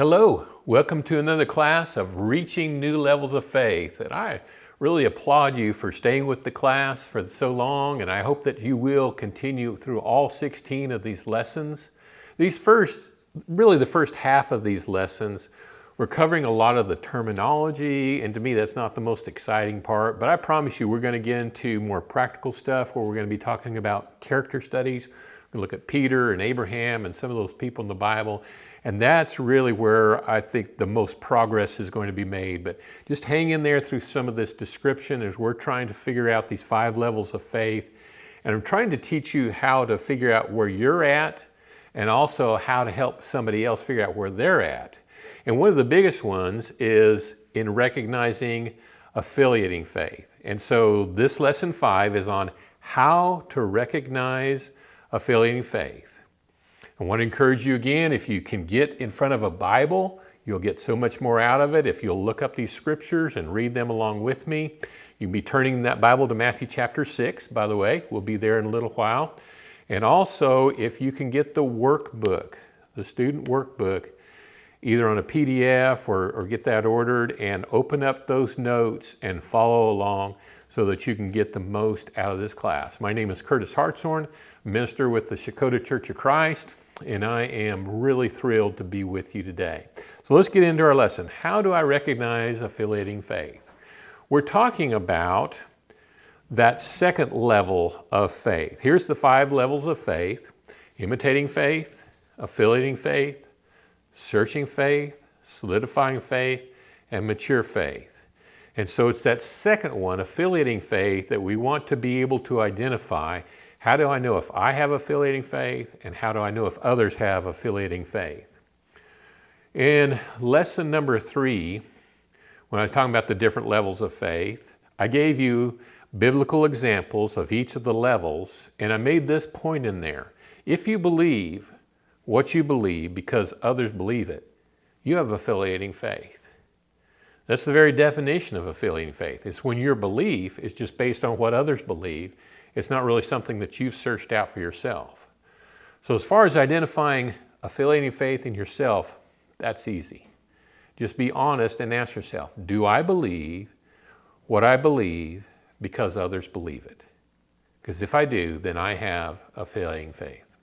Hello, welcome to another class of Reaching New Levels of Faith. And I really applaud you for staying with the class for so long, and I hope that you will continue through all 16 of these lessons. These first, really the first half of these lessons, we're covering a lot of the terminology, and to me that's not the most exciting part, but I promise you we're going to get into more practical stuff where we're going to be talking about character studies. To look at Peter and Abraham and some of those people in the Bible and that's really where I think the most progress is going to be made. But just hang in there through some of this description as we're trying to figure out these five levels of faith. And I'm trying to teach you how to figure out where you're at and also how to help somebody else figure out where they're at. And one of the biggest ones is in recognizing affiliating faith. And so this lesson five is on how to recognize affiliating faith. I want to encourage you again, if you can get in front of a Bible, you'll get so much more out of it. If you'll look up these scriptures and read them along with me, you'll be turning that Bible to Matthew chapter 6, by the way. We'll be there in a little while. And also, if you can get the workbook, the student workbook, either on a PDF or, or get that ordered and open up those notes and follow along so that you can get the most out of this class. My name is Curtis Hartshorn, minister with the Shakota Church of Christ and I am really thrilled to be with you today. So let's get into our lesson. How do I recognize affiliating faith? We're talking about that second level of faith. Here's the five levels of faith, imitating faith, affiliating faith, searching faith, solidifying faith, and mature faith. And so it's that second one, affiliating faith, that we want to be able to identify how do I know if I have affiliating faith and how do I know if others have affiliating faith? In lesson number three, when I was talking about the different levels of faith, I gave you biblical examples of each of the levels and I made this point in there. If you believe what you believe because others believe it, you have affiliating faith. That's the very definition of affiliating faith. It's when your belief is just based on what others believe it's not really something that you've searched out for yourself. So as far as identifying affiliating faith in yourself, that's easy. Just be honest and ask yourself, do I believe what I believe because others believe it? Because if I do, then I have affiliating faith.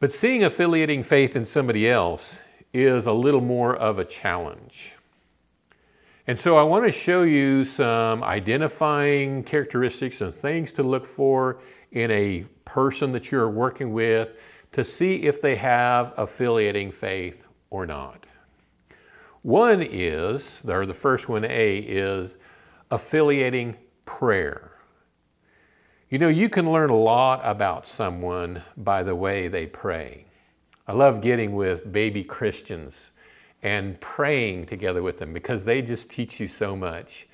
But seeing affiliating faith in somebody else is a little more of a challenge. And so I want to show you some identifying characteristics and things to look for in a person that you're working with to see if they have affiliating faith or not. One is, or the first one, A, is affiliating prayer. You know, you can learn a lot about someone by the way they pray. I love getting with baby Christians and praying together with them because they just teach you so much.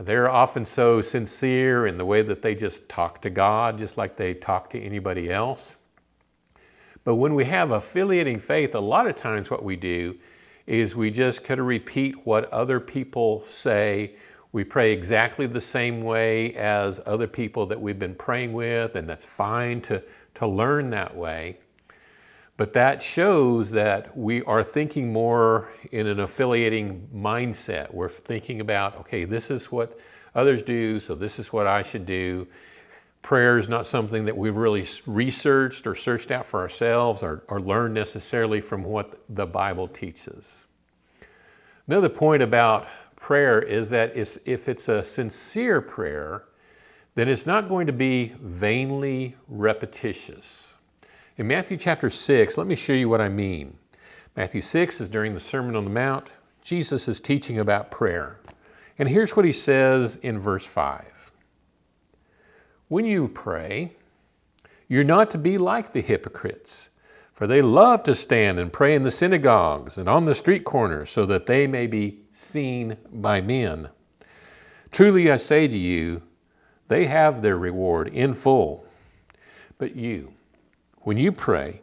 They're often so sincere in the way that they just talk to God, just like they talk to anybody else. But when we have affiliating faith, a lot of times what we do is we just kind of repeat what other people say. We pray exactly the same way as other people that we've been praying with, and that's fine to, to learn that way. But that shows that we are thinking more in an affiliating mindset. We're thinking about, okay, this is what others do, so this is what I should do. Prayer is not something that we've really researched or searched out for ourselves or, or learned necessarily from what the Bible teaches. Another point about prayer is that if it's a sincere prayer, then it's not going to be vainly repetitious. In Matthew chapter 6, let me show you what I mean. Matthew 6 is during the Sermon on the Mount. Jesus is teaching about prayer. And here's what he says in verse 5. When you pray, you're not to be like the hypocrites, for they love to stand and pray in the synagogues and on the street corners so that they may be seen by men. Truly I say to you, they have their reward in full. But you, when you pray,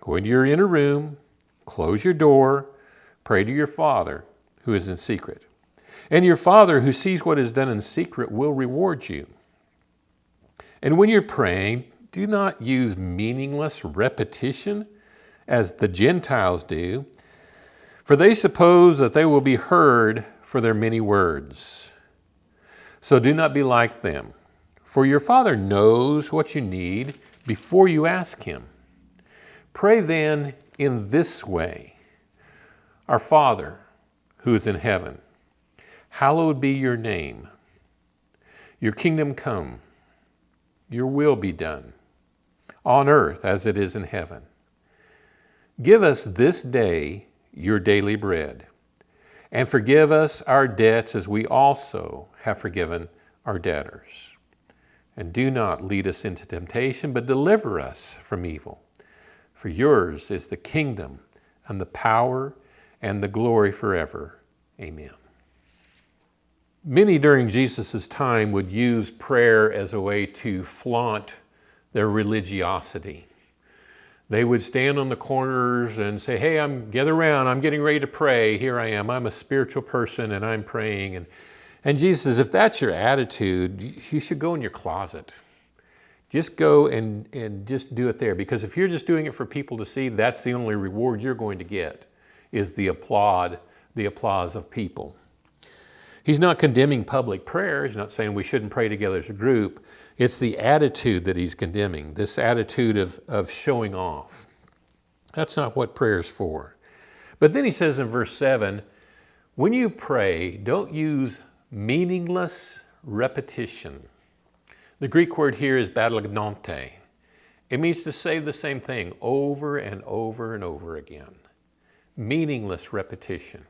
go into your inner room, close your door, pray to your Father who is in secret. And your Father who sees what is done in secret will reward you. And when you're praying, do not use meaningless repetition as the Gentiles do, For they suppose that they will be heard for their many words. So do not be like them, for your Father knows what you need before you ask Him. Pray then in this way Our Father, who is in heaven, hallowed be your name. Your kingdom come, your will be done, on earth as it is in heaven. Give us this day your daily bread, and forgive us our debts as we also have forgiven our debtors. And do not lead us into temptation, but deliver us from evil. For yours is the kingdom and the power and the glory forever. Amen. Many during Jesus' time would use prayer as a way to flaunt their religiosity. They would stand on the corners and say, hey, I'm gather around, I'm getting ready to pray. Here I am, I'm a spiritual person and I'm praying. And, and Jesus says, if that's your attitude, you should go in your closet. Just go and, and just do it there. Because if you're just doing it for people to see, that's the only reward you're going to get, is the applaud, the applause of people. He's not condemning public prayer. He's not saying we shouldn't pray together as a group. It's the attitude that he's condemning, this attitude of, of showing off. That's not what prayer is for. But then he says in verse 7 when you pray, don't use meaningless repetition. The Greek word here is badagnonte. It means to say the same thing over and over and over again. Meaningless repetition.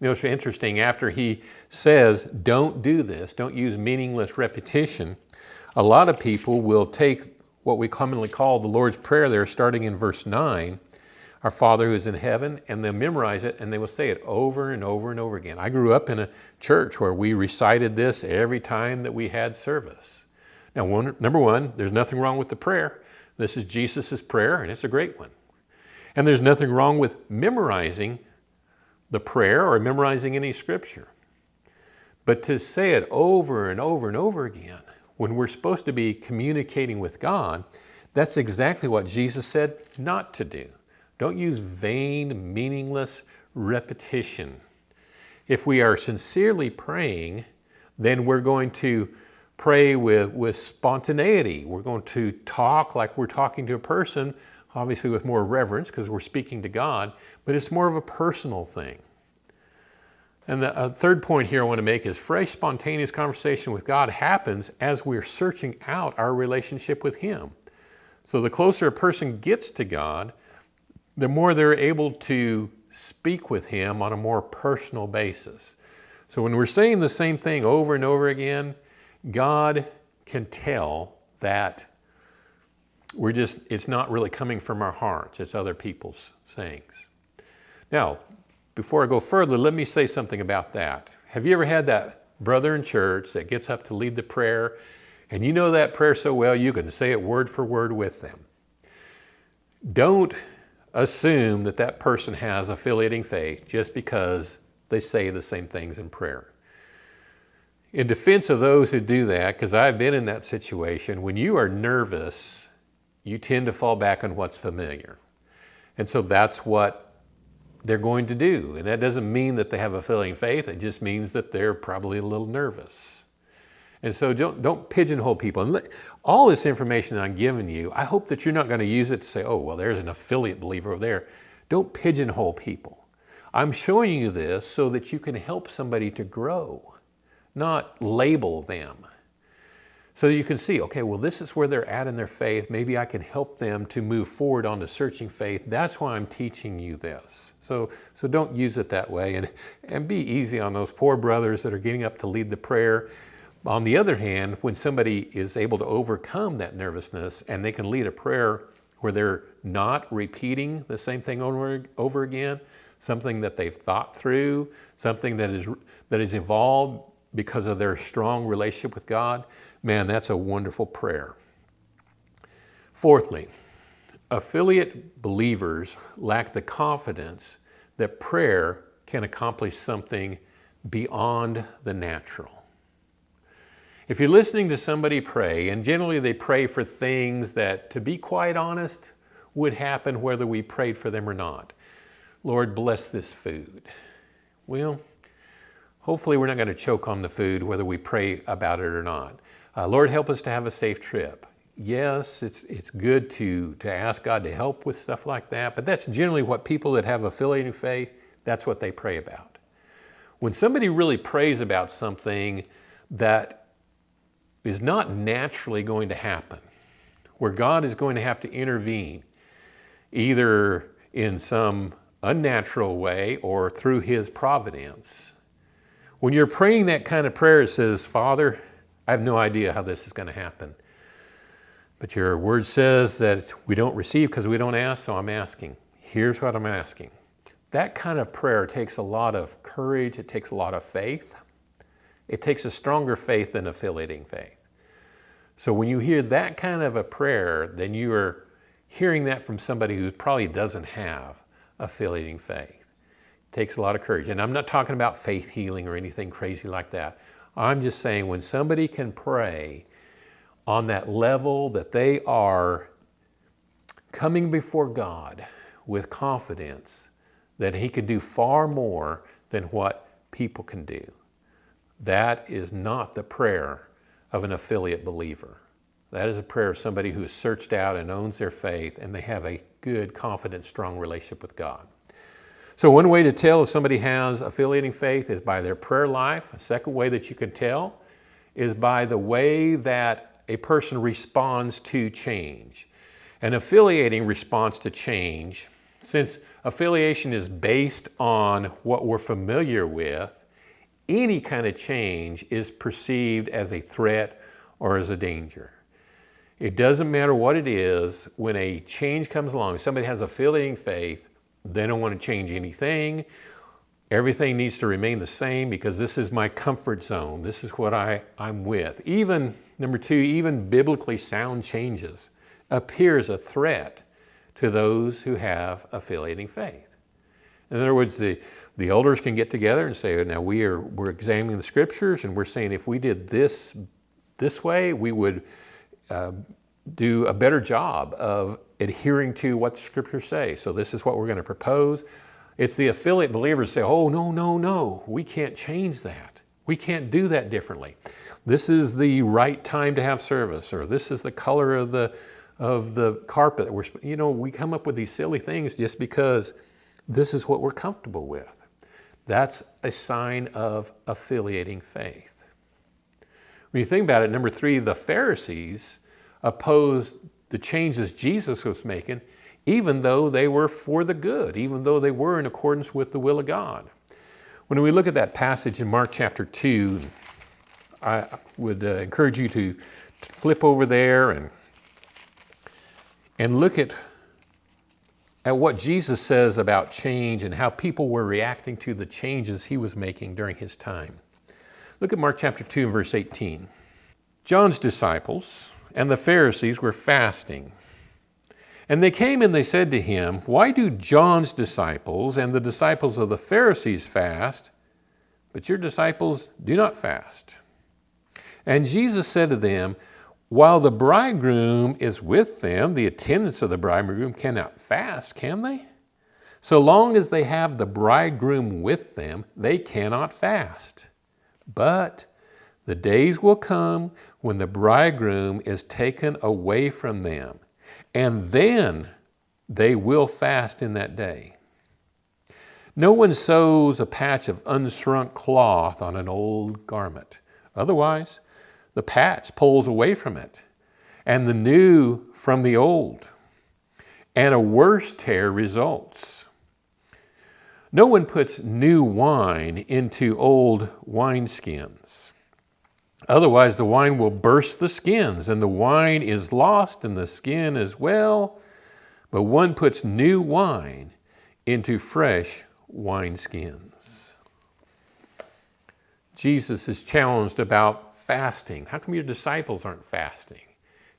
You know, it's interesting, after he says, don't do this, don't use meaningless repetition, a lot of people will take what we commonly call the Lord's Prayer there, starting in verse 9, our Father who is in heaven, and they'll memorize it and they will say it over and over and over again. I grew up in a church where we recited this every time that we had service. Now, one, number one, there's nothing wrong with the prayer. This is Jesus' prayer, and it's a great one. And there's nothing wrong with memorizing the prayer or memorizing any scripture. But to say it over and over and over again, when we're supposed to be communicating with God, that's exactly what Jesus said not to do. Don't use vain, meaningless repetition. If we are sincerely praying, then we're going to pray with, with spontaneity. We're going to talk like we're talking to a person obviously with more reverence because we're speaking to God, but it's more of a personal thing. And the third point here I want to make is fresh, spontaneous conversation with God happens as we're searching out our relationship with Him. So the closer a person gets to God, the more they're able to speak with Him on a more personal basis. So when we're saying the same thing over and over again, God can tell that we're just, it's not really coming from our hearts, it's other people's sayings. Now, before I go further, let me say something about that. Have you ever had that brother in church that gets up to lead the prayer and you know that prayer so well you can say it word for word with them? Don't assume that that person has affiliating faith just because they say the same things in prayer. In defense of those who do that, because I've been in that situation, when you are nervous you tend to fall back on what's familiar. And so that's what they're going to do. And that doesn't mean that they have a failing faith. It just means that they're probably a little nervous. And so don't, don't pigeonhole people. And all this information I'm giving you, I hope that you're not going to use it to say, oh, well, there's an affiliate believer over there. Don't pigeonhole people. I'm showing you this so that you can help somebody to grow, not label them. So you can see, okay, well, this is where they're at in their faith. Maybe I can help them to move forward on the searching faith. That's why I'm teaching you this. So, so don't use it that way and, and be easy on those poor brothers that are getting up to lead the prayer. On the other hand, when somebody is able to overcome that nervousness and they can lead a prayer where they're not repeating the same thing over, over again, something that they've thought through, something that is, that is evolved because of their strong relationship with God, Man, that's a wonderful prayer. Fourthly, affiliate believers lack the confidence that prayer can accomplish something beyond the natural. If you're listening to somebody pray, and generally they pray for things that, to be quite honest, would happen whether we prayed for them or not. Lord, bless this food. Well, hopefully we're not going to choke on the food whether we pray about it or not. Uh, Lord, help us to have a safe trip. Yes, it's, it's good to, to ask God to help with stuff like that, but that's generally what people that have affiliating faith, that's what they pray about. When somebody really prays about something that is not naturally going to happen, where God is going to have to intervene, either in some unnatural way or through his providence. When you're praying that kind of prayer, it says, Father, I have no idea how this is going to happen. But your word says that we don't receive because we don't ask, so I'm asking. Here's what I'm asking. That kind of prayer takes a lot of courage, it takes a lot of faith. It takes a stronger faith than affiliating faith. So when you hear that kind of a prayer, then you are hearing that from somebody who probably doesn't have affiliating faith. It takes a lot of courage. And I'm not talking about faith healing or anything crazy like that. I'm just saying when somebody can pray on that level that they are coming before God with confidence that he can do far more than what people can do. That is not the prayer of an affiliate believer. That is a prayer of somebody who has searched out and owns their faith and they have a good, confident, strong relationship with God. So one way to tell if somebody has affiliating faith is by their prayer life. A second way that you can tell is by the way that a person responds to change. An affiliating response to change, since affiliation is based on what we're familiar with, any kind of change is perceived as a threat or as a danger. It doesn't matter what it is, when a change comes along, somebody has affiliating faith, they don't want to change anything. Everything needs to remain the same because this is my comfort zone. This is what I, I'm with. Even, number two, even biblically sound changes appears a threat to those who have affiliating faith. In other words, the, the elders can get together and say, now we are, we're examining the scriptures and we're saying if we did this this way, we would uh, do a better job of adhering to what the scriptures say. So this is what we're going to propose. It's the affiliate believers say, oh, no, no, no, we can't change that. We can't do that differently. This is the right time to have service, or this is the color of the, of the carpet. We're, you know, we come up with these silly things just because this is what we're comfortable with. That's a sign of affiliating faith. When you think about it, number three, the Pharisees opposed the changes Jesus was making, even though they were for the good, even though they were in accordance with the will of God. When we look at that passage in Mark chapter 2, I would uh, encourage you to flip over there and, and look at, at what Jesus says about change and how people were reacting to the changes he was making during his time. Look at Mark chapter 2 and verse 18. John's disciples, and the Pharisees were fasting. And they came and they said to him, Why do John's disciples and the disciples of the Pharisees fast, but your disciples do not fast? And Jesus said to them, While the bridegroom is with them, the attendants of the bridegroom cannot fast, can they? So long as they have the bridegroom with them, they cannot fast. But the days will come when the bridegroom is taken away from them, and then they will fast in that day. No one sews a patch of unshrunk cloth on an old garment. Otherwise, the patch pulls away from it, and the new from the old, and a worse tear results. No one puts new wine into old wineskins. Otherwise, the wine will burst the skins, and the wine is lost, and the skin as well. But one puts new wine into fresh wineskins. Jesus is challenged about fasting. How come your disciples aren't fasting?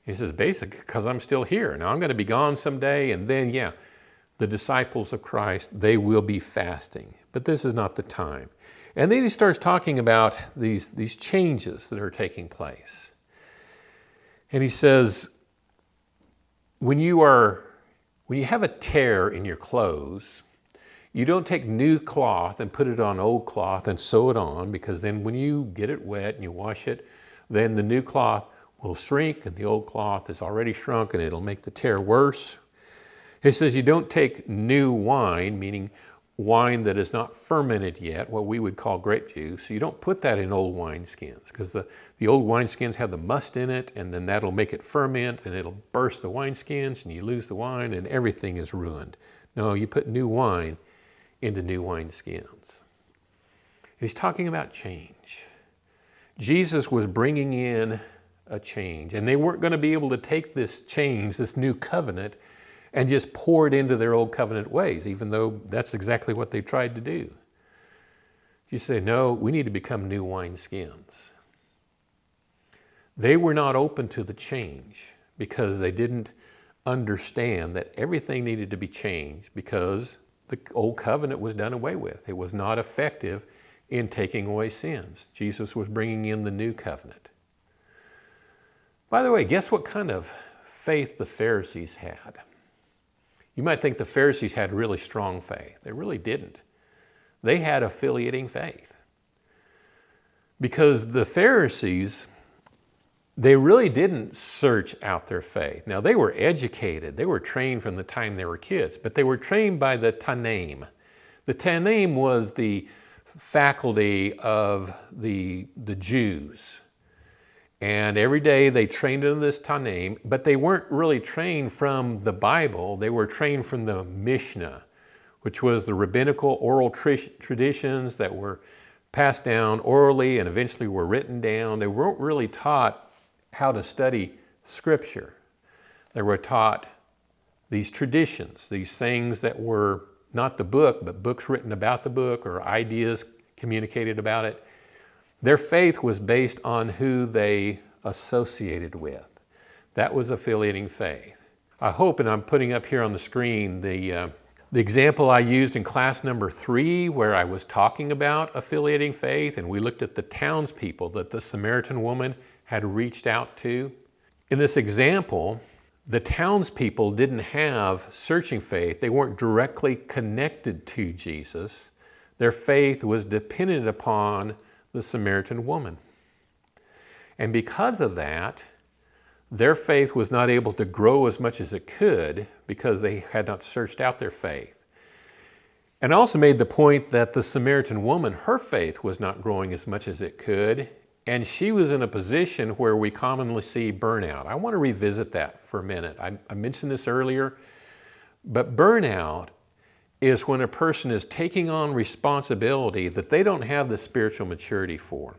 He says, basically, because I'm still here. Now I'm going to be gone someday, and then, yeah, the disciples of Christ, they will be fasting. But this is not the time. And then he starts talking about these, these changes that are taking place. And he says, when you are, when you have a tear in your clothes, You don't take new cloth and put it on old cloth and sew it on because then when you get it wet and you wash it, then the new cloth will shrink and the old cloth is already shrunk and it'll make the tear worse. It says you don't take new wine, meaning wine that is not fermented yet, what we would call grape juice. You don't put that in old wineskins because the, the old wineskins have the must in it and then that'll make it ferment and it'll burst the wineskins and you lose the wine and everything is ruined. No, you put new wine into new wineskins. He's talking about change. Jesus was bringing in a change and they weren't going to be able to take this change, this new covenant, and just pour it into their old covenant ways, even though that's exactly what they tried to do. You say, no, we need to become new wineskins. They were not open to the change because they didn't understand that everything needed to be changed because the old covenant was done away with. It was not effective in taking away sins. Jesus was bringing in the new covenant. By the way, guess what kind of faith the Pharisees had? You might think the Pharisees had really strong faith. They really didn't. They had affiliating faith. Because the Pharisees, they really didn't search out their faith. Now, they were educated. They were trained from the time they were kids, but they were trained by the Tannaim. The Tannaim was the faculty of the, the Jews. And every day they trained in this Tannaim, but they weren't really trained from the Bible. They were trained from the Mishnah, which was the rabbinical oral traditions that were passed down orally and eventually were written down. They weren't really taught how to study Scripture. They were taught these traditions, these things that were not the book, but books written about the book or ideas communicated about it. Their faith was based on who they associated with. That was affiliating faith. I hope, and I'm putting up here on the screen the, uh, the example I used in class number three where I was talking about affiliating faith and we looked at the townspeople that the Samaritan woman had reached out to. In this example, the townspeople didn't have searching faith. They weren't directly connected to Jesus. Their faith was dependent upon the Samaritan woman. And because of that, their faith was not able to grow as much as it could because they had not searched out their faith. And I also made the point that the Samaritan woman, her faith was not growing as much as it could, and she was in a position where we commonly see burnout. I want to revisit that for a minute. I, I mentioned this earlier, but burnout is when a person is taking on responsibility that they don't have the spiritual maturity for.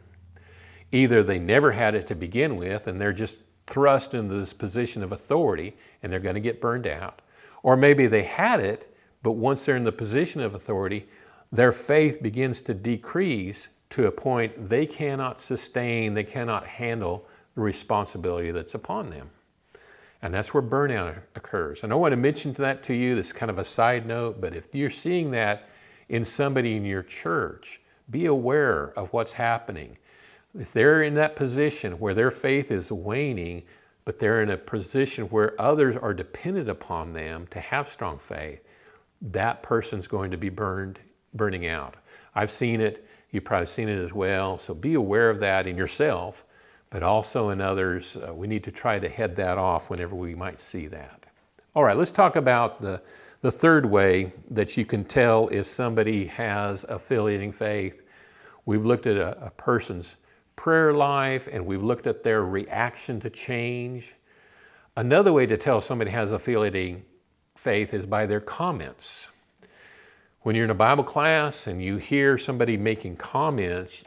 Either they never had it to begin with and they're just thrust into this position of authority and they're going to get burned out. Or maybe they had it, but once they're in the position of authority, their faith begins to decrease to a point they cannot sustain, they cannot handle the responsibility that's upon them. And that's where burnout occurs. And I want to mention that to you, this kind of a side note, but if you're seeing that in somebody in your church, be aware of what's happening. If they're in that position where their faith is waning, but they're in a position where others are dependent upon them to have strong faith, that person's going to be burned, burning out. I've seen it, you've probably seen it as well, so be aware of that in yourself but also in others, uh, we need to try to head that off whenever we might see that. All right, let's talk about the, the third way that you can tell if somebody has affiliating faith. We've looked at a, a person's prayer life and we've looked at their reaction to change. Another way to tell somebody has affiliating faith is by their comments. When you're in a Bible class and you hear somebody making comments,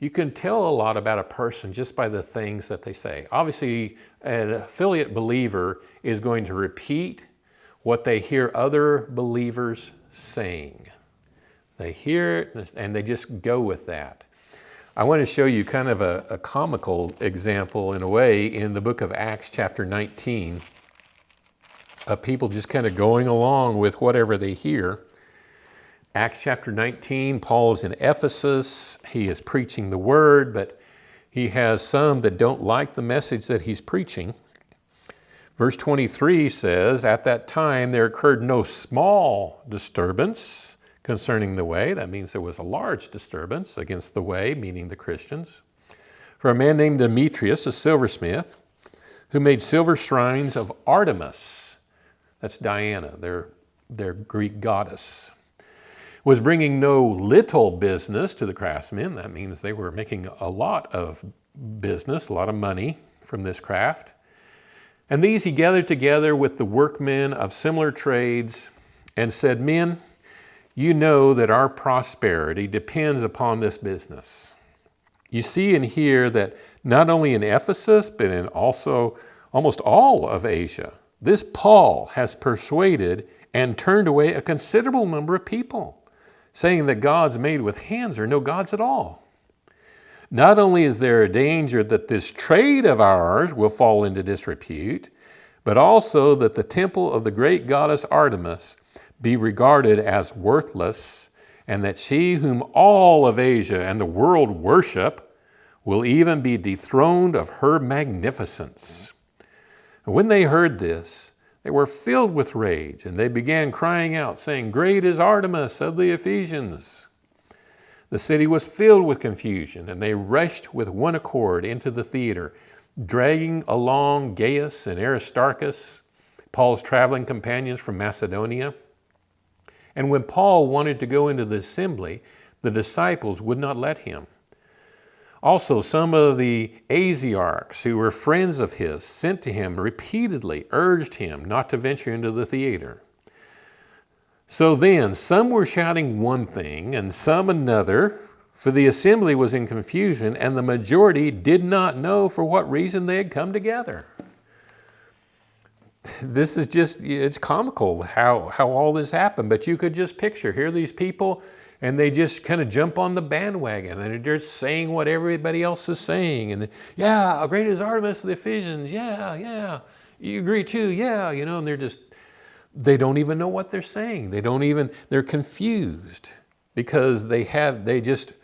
you can tell a lot about a person just by the things that they say. Obviously, an affiliate believer is going to repeat what they hear other believers saying. They hear it and they just go with that. I want to show you kind of a, a comical example in a way in the book of Acts chapter 19 of people just kind of going along with whatever they hear. Acts chapter 19, Paul is in Ephesus. He is preaching the word, but he has some that don't like the message that he's preaching. Verse 23 says, At that time there occurred no small disturbance concerning the way. That means there was a large disturbance against the way, meaning the Christians. For a man named Demetrius, a silversmith, who made silver shrines of Artemis, that's Diana, their, their Greek goddess, was bringing no little business to the craftsmen. That means they were making a lot of business, a lot of money from this craft. And these he gathered together with the workmen of similar trades and said, Men, you know that our prosperity depends upon this business. You see and hear that not only in Ephesus, but in also almost all of Asia, this Paul has persuaded and turned away a considerable number of people, saying that gods made with hands are no gods at all. Not only is there a danger that this trade of ours will fall into disrepute, but also that the temple of the great goddess Artemis be regarded as worthless, and that she whom all of Asia and the world worship will even be dethroned of her magnificence. When they heard this, they were filled with rage, and they began crying out, saying, Great is Artemis of the Ephesians. The city was filled with confusion, and they rushed with one accord into the theater, dragging along Gaius and Aristarchus, Paul's traveling companions from Macedonia. And when Paul wanted to go into the assembly, the disciples would not let him. Also, some of the Asiarchs who were friends of his sent to him repeatedly, urged him not to venture into the theater. So then, some were shouting one thing and some another, for the assembly was in confusion, and the majority did not know for what reason they had come together. This is just, it's comical how, how all this happened, but you could just picture here these people and they just kind of jump on the bandwagon and they're just saying what everybody else is saying. And yeah, great is Artemis of the Ephesians. Yeah, yeah. You agree too. Yeah, you know, and they're just they don't even know what they're saying. They don't even, they're confused because they have, they just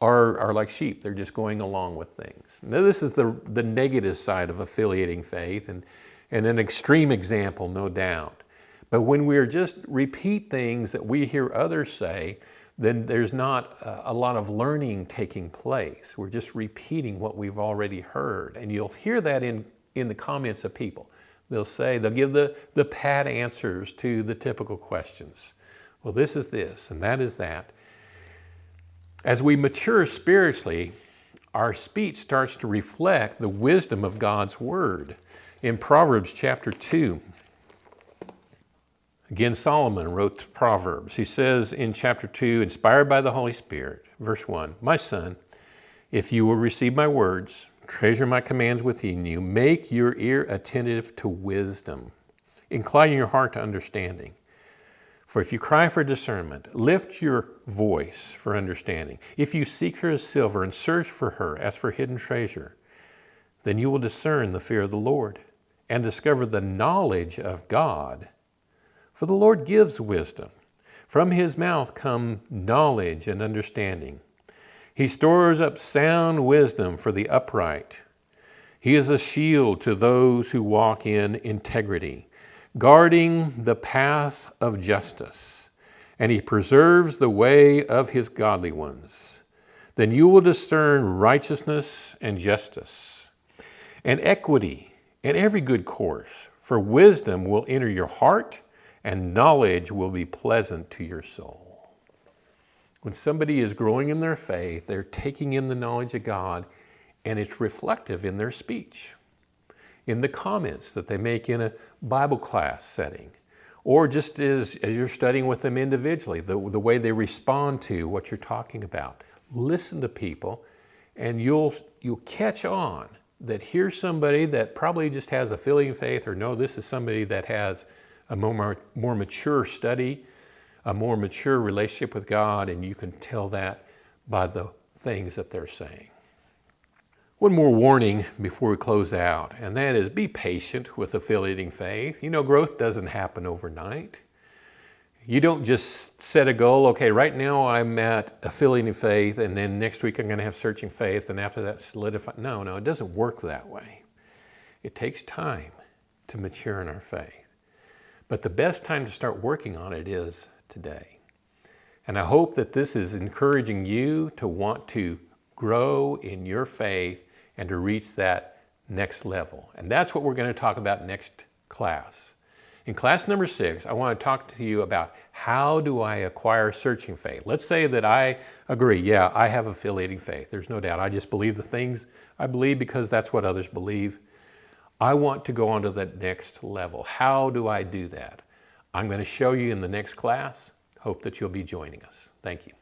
are, are like sheep. They're just going along with things. Now this is the, the negative side of affiliating faith and, and an extreme example, no doubt. But when we're just repeat things that we hear others say, then there's not a lot of learning taking place. We're just repeating what we've already heard. And you'll hear that in, in the comments of people. They'll say, they'll give the, the pat answers to the typical questions. Well, this is this, and that is that. As we mature spiritually, our speech starts to reflect the wisdom of God's Word. In Proverbs chapter 2, again, Solomon wrote Proverbs. He says in chapter 2, inspired by the Holy Spirit, verse 1 My son, if you will receive my words Treasure my commands within you. Make your ear attentive to wisdom. Incline your heart to understanding. For if you cry for discernment, lift your voice for understanding. If you seek her as silver and search for her as for hidden treasure, then you will discern the fear of the Lord and discover the knowledge of God. For the Lord gives wisdom. From his mouth come knowledge and understanding. He stores up sound wisdom for the upright. He is a shield to those who walk in integrity, guarding the path of justice, and he preserves the way of his godly ones. Then you will discern righteousness and justice, and equity and every good course, for wisdom will enter your heart, and knowledge will be pleasant to your soul. When somebody is growing in their faith, they're taking in the knowledge of God and it's reflective in their speech, in the comments that they make in a Bible class setting, or just as, as you're studying with them individually, the, the way they respond to what you're talking about. Listen to people and you'll, you'll catch on that here's somebody that probably just has a filling faith or no, this is somebody that has a more, more mature study a more mature relationship with God, and you can tell that by the things that they're saying. One more warning before we close out, and that is be patient with affiliating faith. You know, growth doesn't happen overnight. You don't just set a goal, okay, right now I'm at affiliating faith, and then next week I'm going to have searching faith, and after that solidify. No, no, it doesn't work that way. It takes time to mature in our faith. But the best time to start working on it is today. And I hope that this is encouraging you to want to grow in your faith and to reach that next level. And that's what we're going to talk about next class. In class number six, I want to talk to you about how do I acquire searching faith. Let's say that I agree, yeah, I have affiliating faith. There's no doubt. I just believe the things I believe because that's what others believe. I want to go on to that next level. How do I do that? I'm going to show you in the next class. Hope that you'll be joining us. Thank you.